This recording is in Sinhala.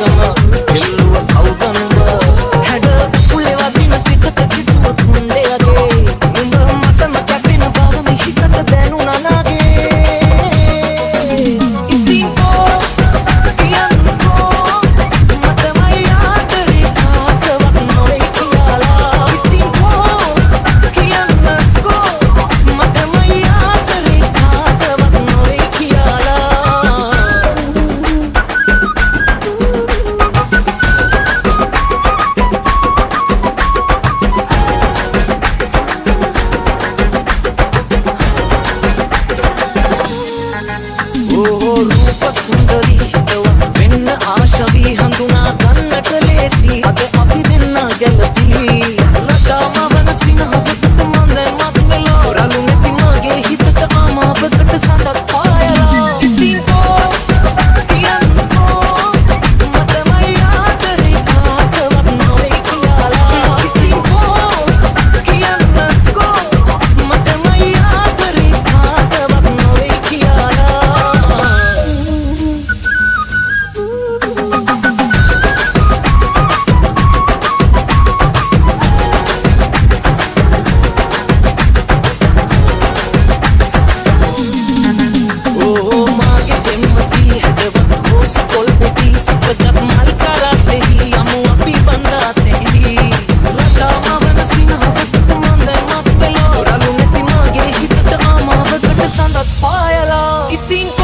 sana රූප සුන්දරී එවන් වෙන්න ආශවී හඳුනා ගන්නට ලේසි අද It's in